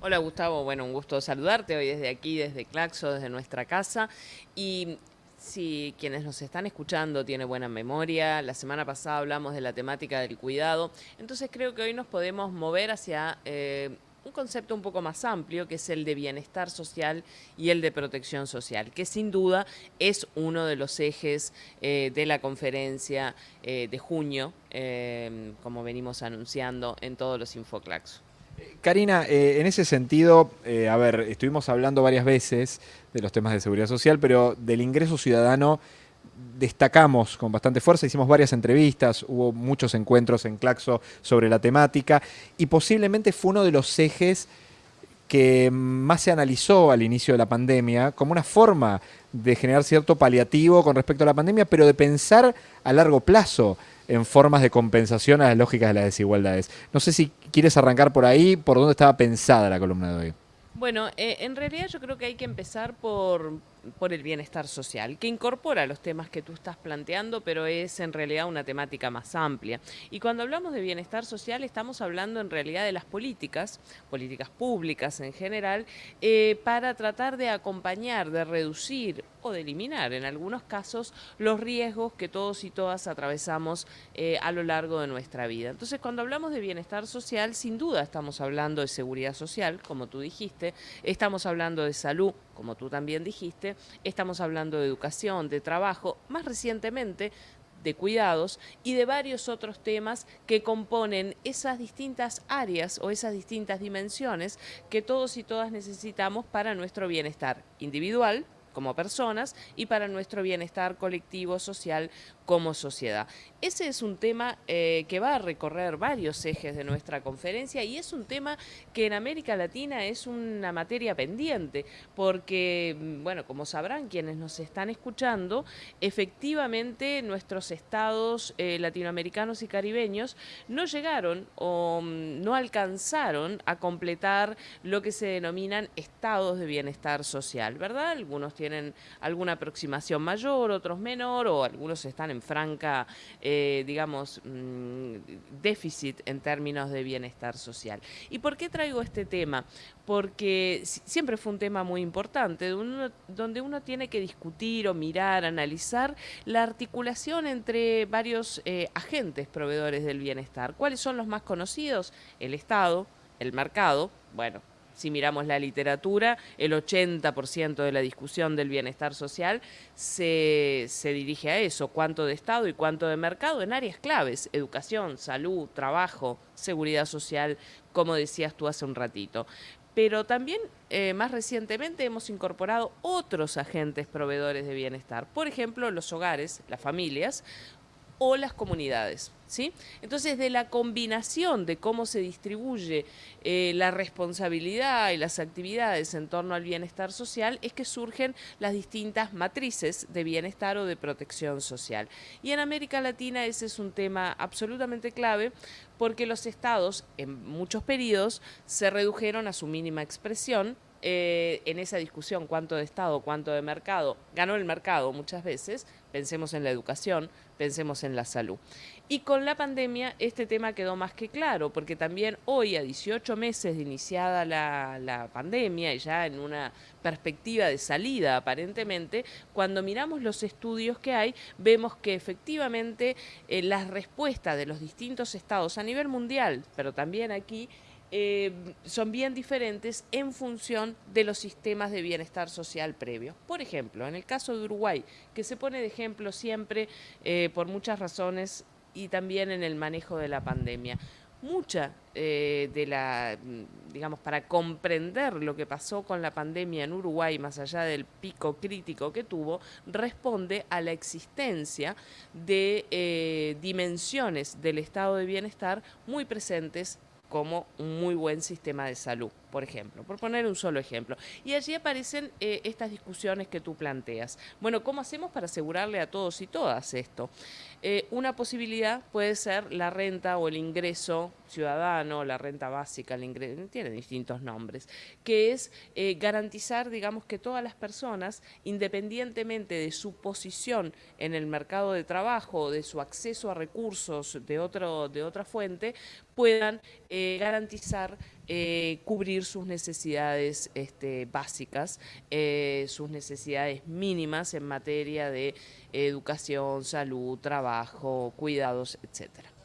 Hola Gustavo, bueno, un gusto saludarte hoy desde aquí, desde Claxo, desde nuestra casa. Y si quienes nos están escuchando tienen buena memoria, la semana pasada hablamos de la temática del cuidado, entonces creo que hoy nos podemos mover hacia eh, un concepto un poco más amplio, que es el de bienestar social y el de protección social, que sin duda es uno de los ejes eh, de la conferencia eh, de junio, como venimos anunciando en todos los Infoclaxos. Karina, eh, en ese sentido, eh, a ver, estuvimos hablando varias veces de los temas de seguridad social, pero del ingreso ciudadano destacamos con bastante fuerza, hicimos varias entrevistas, hubo muchos encuentros en Claxo sobre la temática y posiblemente fue uno de los ejes que más se analizó al inicio de la pandemia como una forma de generar cierto paliativo con respecto a la pandemia, pero de pensar a largo plazo en formas de compensación a las lógicas de las desigualdades. No sé si quieres arrancar por ahí, por dónde estaba pensada la columna de hoy. Bueno, eh, en realidad yo creo que hay que empezar por, por el bienestar social, que incorpora los temas que tú estás planteando, pero es en realidad una temática más amplia. Y cuando hablamos de bienestar social estamos hablando en realidad de las políticas, políticas públicas en general, eh, para tratar de acompañar, de reducir o de eliminar en algunos casos los riesgos que todos y todas atravesamos eh, a lo largo de nuestra vida. Entonces cuando hablamos de bienestar social, sin duda estamos hablando de seguridad social, como tú dijiste, estamos hablando de salud, como tú también dijiste, estamos hablando de educación, de trabajo, más recientemente de cuidados y de varios otros temas que componen esas distintas áreas o esas distintas dimensiones que todos y todas necesitamos para nuestro bienestar individual, como personas y para nuestro bienestar colectivo, social, como sociedad. Ese es un tema eh, que va a recorrer varios ejes de nuestra conferencia y es un tema que en América Latina es una materia pendiente, porque, mm, bueno, como sabrán quienes nos están escuchando, efectivamente nuestros estados eh, latinoamericanos y caribeños no llegaron o mm, no alcanzaron a completar lo que se denominan estados de bienestar social, ¿verdad? Algunos tienen alguna aproximación mayor, otros menor, o algunos están en franca, eh, digamos, mm, déficit en términos de bienestar social. ¿Y por qué traigo este tema? Porque siempre fue un tema muy importante, donde uno tiene que discutir o mirar, analizar la articulación entre varios eh, agentes proveedores del bienestar. ¿Cuáles son los más conocidos? El Estado, el mercado, bueno, si miramos la literatura, el 80% de la discusión del bienestar social se, se, dirige a eso, cuánto de Estado y cuánto de mercado en áreas claves, educación, salud, trabajo, seguridad social, como decías tú hace un ratito. Pero también eh, más recientemente hemos incorporado otros agentes proveedores de bienestar, por ejemplo los hogares, las familias o las comunidades. ¿sí? Entonces, de la combinación de cómo se distribuye eh, la responsabilidad y las actividades en torno al bienestar social es que surgen las distintas matrices de bienestar o de protección social. Y en América Latina ese es un tema absolutamente clave porque los estados en muchos periodos se redujeron a su mínima expresión eh, en esa discusión cuánto de Estado, cuánto de mercado, ganó el mercado muchas veces, pensemos en la educación, pensemos en la salud. Y con la pandemia este tema quedó más que claro, porque también hoy, a 18 meses de iniciada la, pandemia y ya en una perspectiva de salida aparentemente, cuando miramos los estudios que hay, vemos que efectivamente eh, las respuestas de los distintos estados a nivel mundial, pero también aquí, eh, son bien diferentes en función de los sistemas de bienestar social previos. Por ejemplo, en el caso de Uruguay, que se pone de ejemplo siempre eh, por muchas razones y también en el manejo de la pandemia. Mucha eh, de la, digamos, para comprender lo que pasó con la pandemia en Uruguay, más allá del pico crítico que tuvo, responde a la existencia de dimensiones del estado de bienestar muy presentes como un muy buen sistema de salud, por ejemplo, por poner un solo ejemplo. Y allí aparecen eh, estas discusiones que tú planteas. Bueno, ¿cómo hacemos para asegurarle a todos y todas esto? Eh, una posibilidad puede ser la renta o el ingreso ciudadano, la renta básica, el ingreso, tiene distintos nombres, que es eh, garantizar, digamos, que todas las personas, independientemente de su posición en el mercado de trabajo, de su acceso a recursos de, otro, de otra fuente, puedan garantizar eh, cubrir sus necesidades este, básicas, eh, sus necesidades mínimas en materia de educación, salud, trabajo, cuidados, etcétera.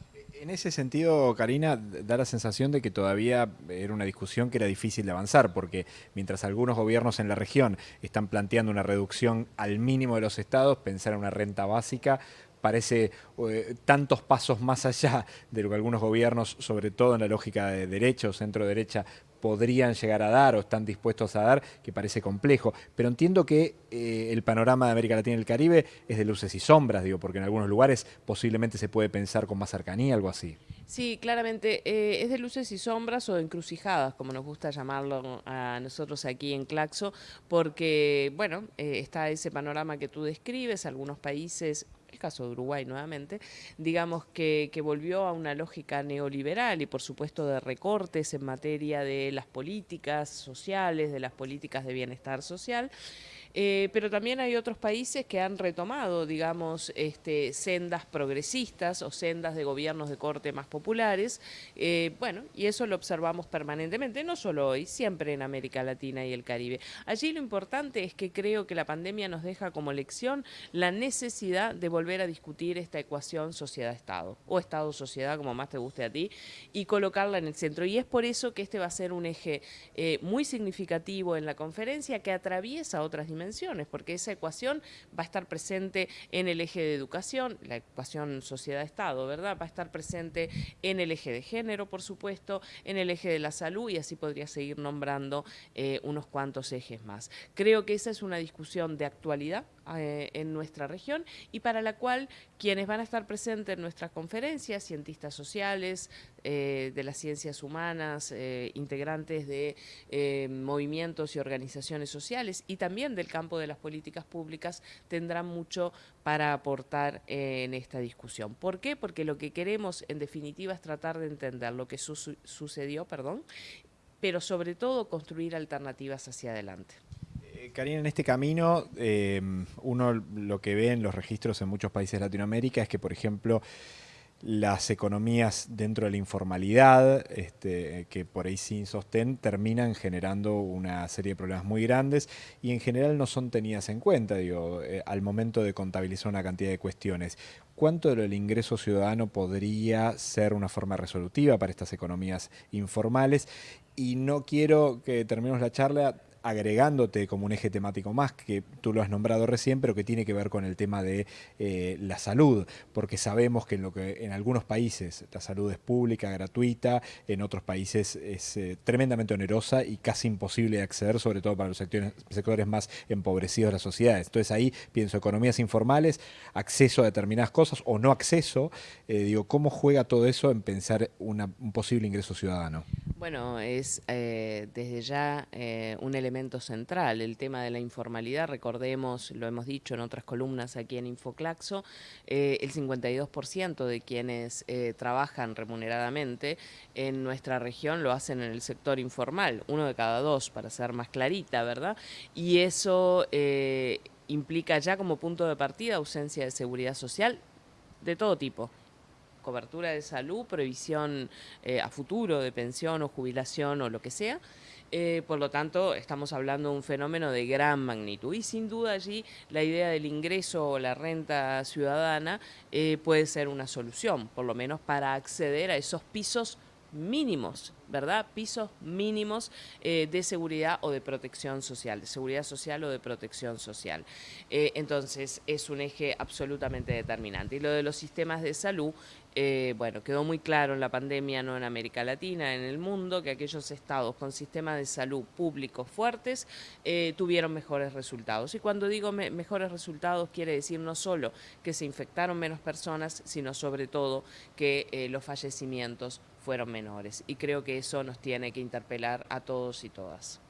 En ese sentido, Karina, da la sensación de que todavía era una discusión que era difícil de avanzar, porque mientras algunos gobiernos en la región están planteando una reducción al mínimo de los estados, pensar en una renta básica parece eh, tantos pasos más allá de lo que algunos gobiernos, sobre todo en la lógica de derecha o centro-derecha, podrían llegar a dar o están dispuestos a dar, que parece complejo. Pero entiendo que eh, el panorama de América Latina y el Caribe es de luces y sombras, digo, porque en algunos lugares posiblemente se puede pensar con más cercanía, algo así. Sí, claramente, eh, es de luces y sombras o encrucijadas, como nos gusta llamarlo a nosotros aquí en Claxo, porque, bueno, está ese panorama que tú describes, algunos países el caso de Uruguay nuevamente, digamos que, que, volvió a una lógica neoliberal y por supuesto de recortes en materia de las políticas sociales, de las políticas de bienestar social. Eh, pero también hay otros países que han retomado, digamos, este, sendas progresistas o sendas de gobiernos de corte más populares. Eh, bueno, y eso lo observamos permanentemente, no solo hoy, siempre en América Latina y el Caribe. Allí lo importante es que creo que la pandemia nos deja como lección la necesidad de volver a discutir esta ecuación sociedad-estado, o estado-sociedad, como más te guste a ti, y colocarla en el centro. Y es por eso que este va a ser un eje eh, muy significativo en la conferencia que atraviesa otras dimensiones porque esa ecuación va a estar presente en el eje de educación, la ecuación sociedad-estado, ¿verdad? Va a estar presente en el eje de género, por supuesto, en el eje de la salud y así podría seguir nombrando eh, unos cuantos ejes más. Creo que esa es una discusión de actualidad eh, en nuestra región y para la cual quienes van a estar presentes en nuestras conferencias, cientistas sociales, eh, de las ciencias humanas, integrantes de movimientos y organizaciones sociales y también del campo de las políticas públicas tendrán mucho para aportar en esta discusión. ¿Por qué? Porque lo que queremos en definitiva es tratar de entender lo que sucedió, perdón, pero sobre todo construir alternativas hacia adelante. Eh, Karina, en este camino, eh, uno lo que ve en los registros en muchos países de Latinoamérica es que, por ejemplo, las economías dentro de la informalidad, este, que por ahí sin sostén, terminan generando una serie de problemas muy grandes y en general no son tenidas en cuenta, digo, eh, al momento de contabilizar una cantidad de cuestiones. ¿Cuánto del ingreso ciudadano podría ser una forma resolutiva para estas economías informales? Y no quiero que terminemos la charla agregándote como un eje temático más, que tú lo has nombrado recién, pero que tiene que ver con el tema de eh, la salud, porque sabemos que en, lo que en algunos países la salud es pública, gratuita, en otros países es eh, tremendamente onerosa y casi imposible de acceder, sobre todo para los sectores, más empobrecidos de las sociedades. Entonces ahí pienso economías informales, acceso a determinadas cosas o no acceso, eh, digo, ¿cómo juega todo eso en pensar un posible ingreso ciudadano? Bueno, es desde ya un elemento central, el tema de la informalidad, recordemos, lo hemos dicho en otras columnas aquí en Infoclaxo, eh, el 52% de quienes eh, trabajan remuneradamente en nuestra región lo hacen en el sector informal, uno de cada dos, para ser más clarita, ¿verdad? Y eso eh, implica ya como punto de partida ausencia de seguridad social de todo tipo cobertura de salud, previsión a futuro de pensión o jubilación o lo que sea, eh, por lo tanto, estamos hablando de un fenómeno de gran magnitud. Y sin duda allí la idea del ingreso o la renta ciudadana eh, puede ser una solución, por lo menos para acceder a esos pisos mínimos, ¿verdad? Pisos mínimos eh, de seguridad o de protección social, de seguridad social o de protección social. entonces, es un eje absolutamente determinante. Y lo de los sistemas de salud eh, bueno, quedó muy claro en la pandemia, no en América Latina, en el mundo, que aquellos estados con sistemas de salud públicos fuertes eh, tuvieron mejores resultados. Y cuando digo mejores resultados, quiere decir no solo que se infectaron menos personas, sino sobre todo que eh, los fallecimientos fueron menores. Y creo que eso nos tiene que interpelar a todos y todas.